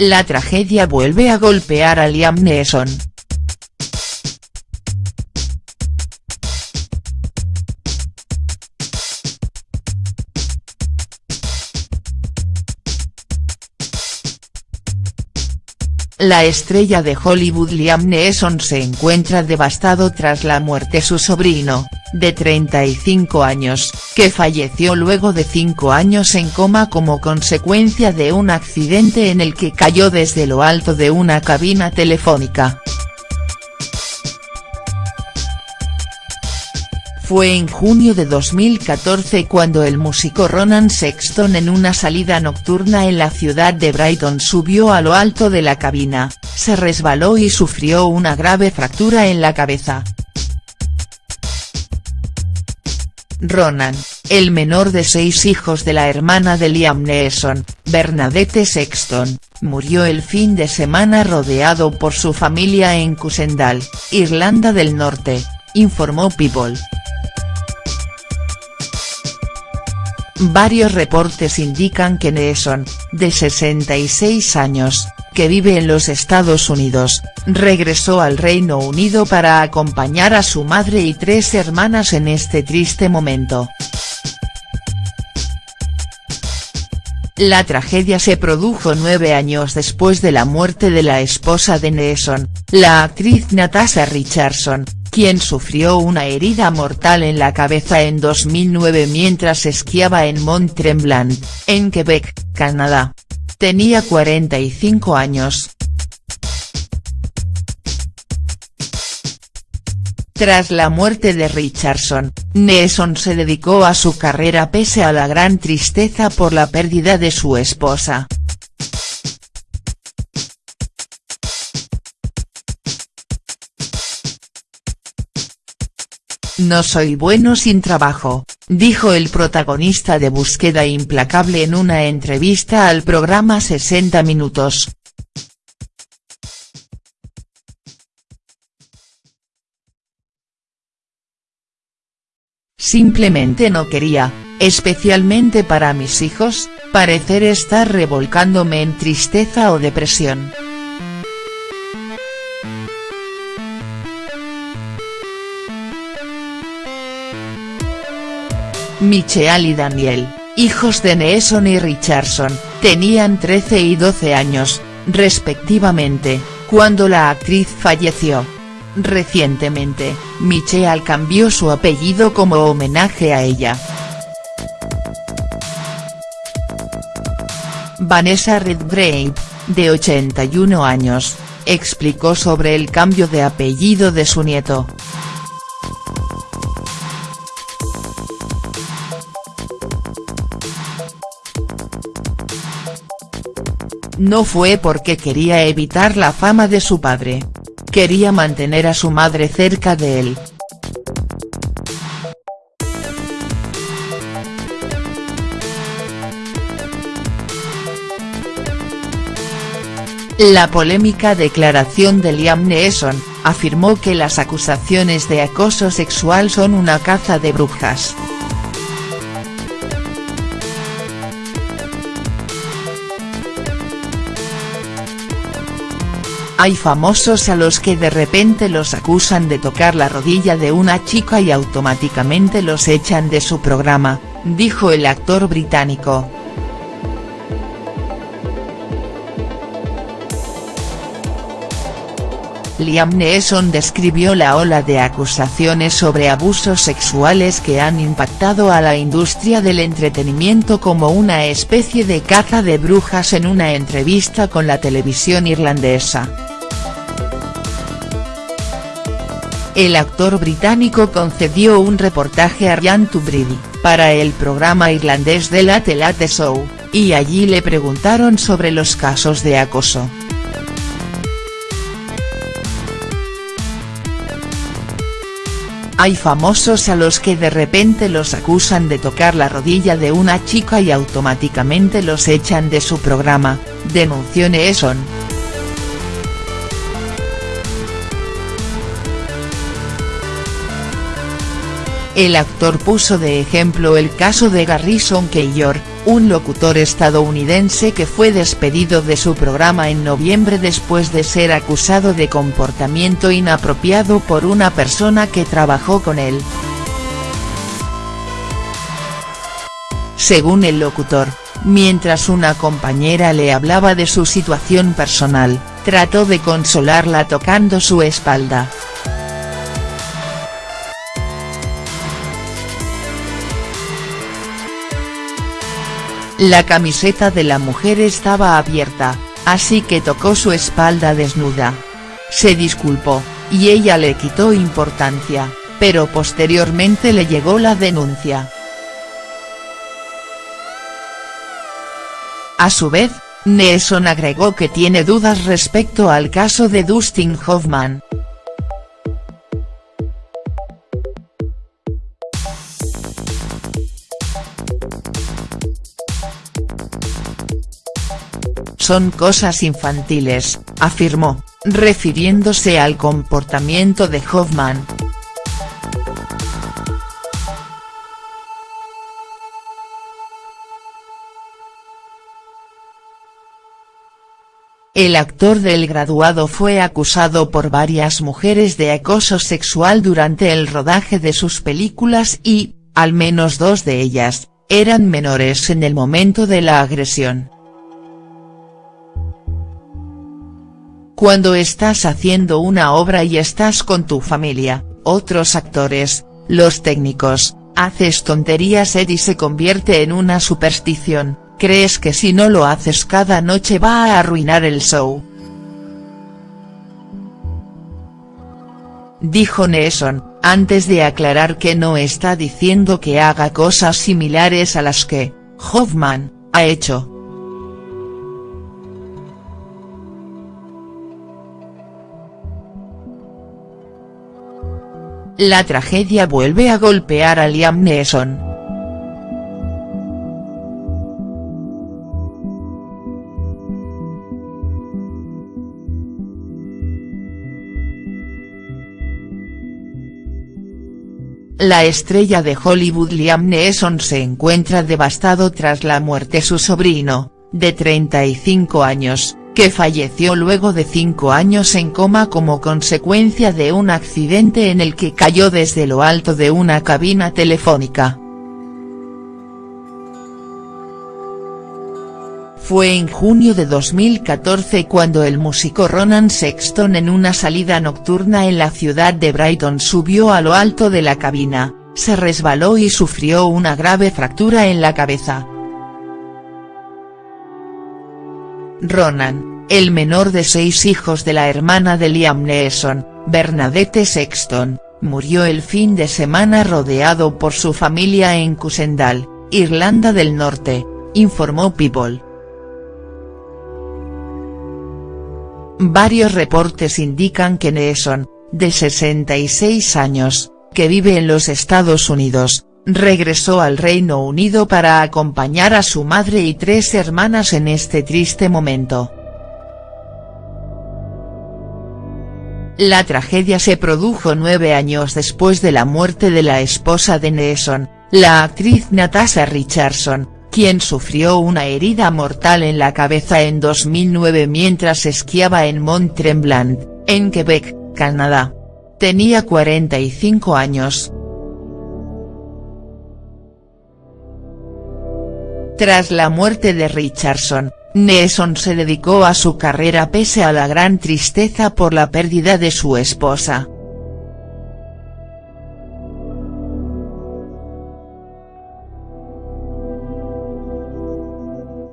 La tragedia vuelve a golpear a Liam Neeson. La estrella de Hollywood Liam Neeson se encuentra devastado tras la muerte su sobrino, de 35 años, que falleció luego de cinco años en coma como consecuencia de un accidente en el que cayó desde lo alto de una cabina telefónica. Fue en junio de 2014 cuando el músico Ronan Sexton en una salida nocturna en la ciudad de Brighton subió a lo alto de la cabina, se resbaló y sufrió una grave fractura en la cabeza. Ronan, el menor de seis hijos de la hermana de Liam Neeson, Bernadette Sexton, murió el fin de semana rodeado por su familia en Cusendal, Irlanda del Norte, informó People. Varios reportes indican que Neeson, de 66 años, que vive en los Estados Unidos, regresó al Reino Unido para acompañar a su madre y tres hermanas en este triste momento. La tragedia se produjo nueve años después de la muerte de la esposa de Neeson, la actriz Natasha Richardson, quien sufrió una herida mortal en la cabeza en 2009 mientras esquiaba en Mont Tremblant, en Quebec, Canadá. Tenía 45 años. Tras la muerte de Richardson, Neeson se dedicó a su carrera pese a la gran tristeza por la pérdida de su esposa. No soy bueno sin trabajo, dijo el protagonista de Búsqueda Implacable en una entrevista al programa 60 Minutos. Simplemente no quería, especialmente para mis hijos, parecer estar revolcándome en tristeza o depresión. Micheal y Daniel, hijos de Neeson y Richardson, tenían 13 y 12 años, respectivamente, cuando la actriz falleció. Recientemente, Micheal cambió su apellido como homenaje a ella. Vanessa Redgrave, de 81 años, explicó sobre el cambio de apellido de su nieto. No fue porque quería evitar la fama de su padre. Quería mantener a su madre cerca de él. La polémica declaración de Liam Neeson, afirmó que las acusaciones de acoso sexual son una caza de brujas. Hay famosos a los que de repente los acusan de tocar la rodilla de una chica y automáticamente los echan de su programa, dijo el actor británico. Liam Neeson describió la ola de acusaciones sobre abusos sexuales que han impactado a la industria del entretenimiento como una especie de caza de brujas en una entrevista con la televisión irlandesa. El actor británico concedió un reportaje a Ryan Tubridy, para el programa irlandés de la Late Show, y allí le preguntaron sobre los casos de acoso. Hay famosos a los que de repente los acusan de tocar la rodilla de una chica y automáticamente los echan de su programa, denunció Neeson. El actor puso de ejemplo el caso de Garrison Keillor, un locutor estadounidense que fue despedido de su programa en noviembre después de ser acusado de comportamiento inapropiado por una persona que trabajó con él. Según el locutor, mientras una compañera le hablaba de su situación personal, trató de consolarla tocando su espalda. La camiseta de la mujer estaba abierta, así que tocó su espalda desnuda. Se disculpó, y ella le quitó importancia, pero posteriormente le llegó la denuncia. A su vez, Nelson agregó que tiene dudas respecto al caso de Dustin Hoffman. Son cosas infantiles, afirmó, refiriéndose al comportamiento de Hoffman. El actor del graduado fue acusado por varias mujeres de acoso sexual durante el rodaje de sus películas y, al menos dos de ellas, eran menores en el momento de la agresión. Cuando estás haciendo una obra y estás con tu familia, otros actores, los técnicos, haces tonterías y se convierte en una superstición, crees que si no lo haces cada noche va a arruinar el show. Dijo Neeson, antes de aclarar que no está diciendo que haga cosas similares a las que, Hoffman, ha hecho. La tragedia vuelve a golpear a Liam Neeson. La estrella de Hollywood Liam Neeson se encuentra devastado tras la muerte su sobrino, de 35 años, que falleció luego de cinco años en coma como consecuencia de un accidente en el que cayó desde lo alto de una cabina telefónica. Fue en junio de 2014 cuando el músico Ronan Sexton en una salida nocturna en la ciudad de Brighton subió a lo alto de la cabina, se resbaló y sufrió una grave fractura en la cabeza. Ronan, el menor de seis hijos de la hermana de Liam Neeson, Bernadette Sexton, murió el fin de semana rodeado por su familia en Cusendal, Irlanda del Norte, informó People. Varios reportes indican que Neeson, de 66 años, que vive en los Estados Unidos, regresó al Reino Unido para acompañar a su madre y tres hermanas en este triste momento. La tragedia se produjo nueve años después de la muerte de la esposa de Neeson, la actriz Natasha Richardson, quien sufrió una herida mortal en la cabeza en 2009 mientras esquiaba en Mont Tremblant, en Quebec, Canadá. Tenía 45 años. Tras la muerte de Richardson, Neeson se dedicó a su carrera pese a la gran tristeza por la pérdida de su esposa.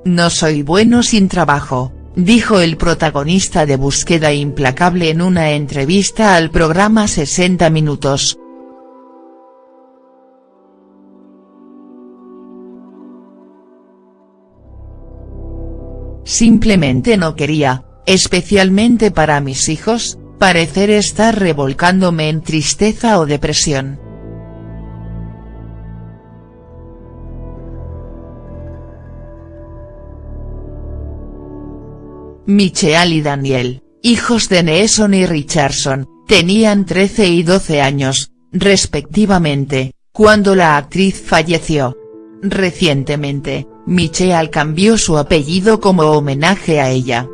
No soy bueno sin trabajo, dijo el protagonista de Búsqueda Implacable en una entrevista al programa 60 Minutos. Simplemente no quería, especialmente para mis hijos, parecer estar revolcándome en tristeza o depresión. Michelle y Daniel, hijos de Neeson y Richardson, tenían 13 y 12 años, respectivamente, cuando la actriz falleció. Recientemente, Michelle cambió su apellido como homenaje a ella.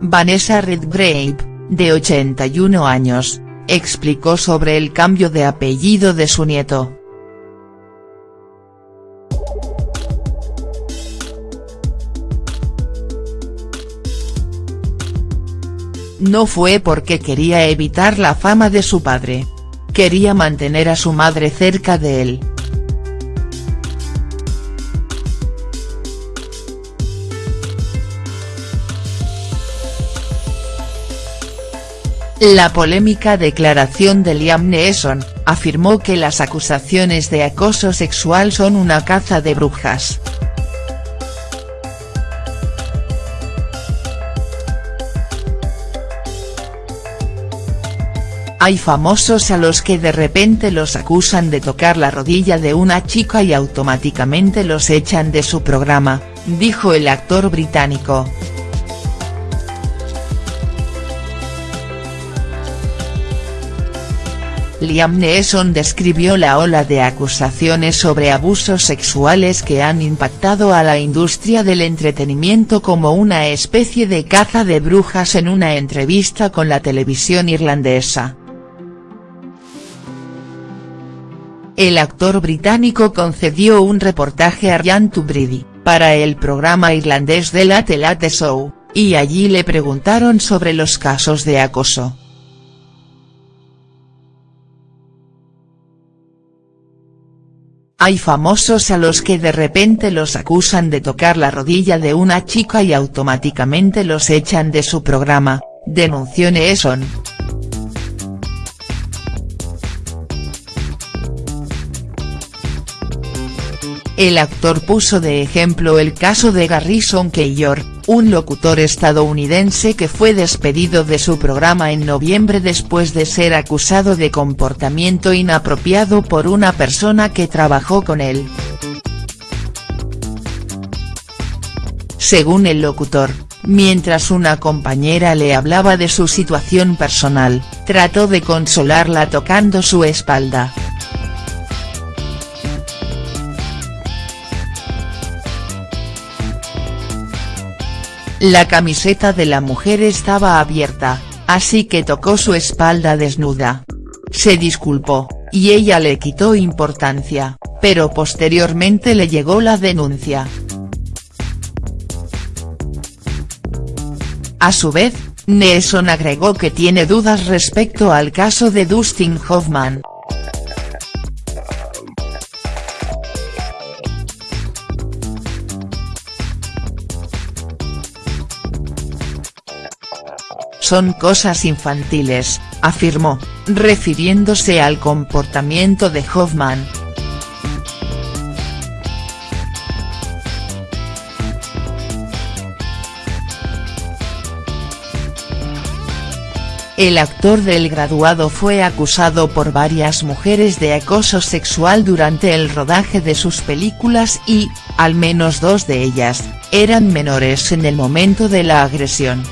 Vanessa Redgrave, de 81 años, explicó sobre el cambio de apellido de su nieto. No fue porque quería evitar la fama de su padre. Quería mantener a su madre cerca de él. La polémica declaración de Liam Neeson, afirmó que las acusaciones de acoso sexual son una caza de brujas. Hay famosos a los que de repente los acusan de tocar la rodilla de una chica y automáticamente los echan de su programa, dijo el actor británico. Liam Neeson describió la ola de acusaciones sobre abusos sexuales que han impactado a la industria del entretenimiento como una especie de caza de brujas en una entrevista con la televisión irlandesa. El actor británico concedió un reportaje a Ryan Tubridy, para el programa irlandés de la Late Show, y allí le preguntaron sobre los casos de acoso. Hay famosos a los que de repente los acusan de tocar la rodilla de una chica y automáticamente los echan de su programa, denunció Neeson. El actor puso de ejemplo el caso de Garrison Keillor, un locutor estadounidense que fue despedido de su programa en noviembre después de ser acusado de comportamiento inapropiado por una persona que trabajó con él. Según el locutor, mientras una compañera le hablaba de su situación personal, trató de consolarla tocando su espalda. La camiseta de la mujer estaba abierta, así que tocó su espalda desnuda. Se disculpó, y ella le quitó importancia, pero posteriormente le llegó la denuncia. A su vez, Nelson agregó que tiene dudas respecto al caso de Dustin Hoffman. Son cosas infantiles, afirmó, refiriéndose al comportamiento de Hoffman. El actor del graduado fue acusado por varias mujeres de acoso sexual durante el rodaje de sus películas y, al menos dos de ellas, eran menores en el momento de la agresión.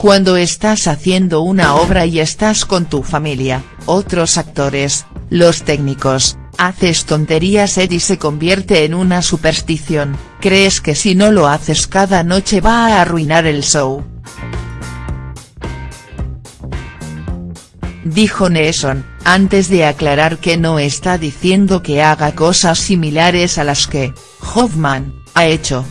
Cuando estás haciendo una obra y estás con tu familia, otros actores, los técnicos, haces tonterías y se convierte en una superstición, crees que si no lo haces cada noche va a arruinar el show. Dijo Neeson, antes de aclarar que no está diciendo que haga cosas similares a las que, Hoffman, ha hecho.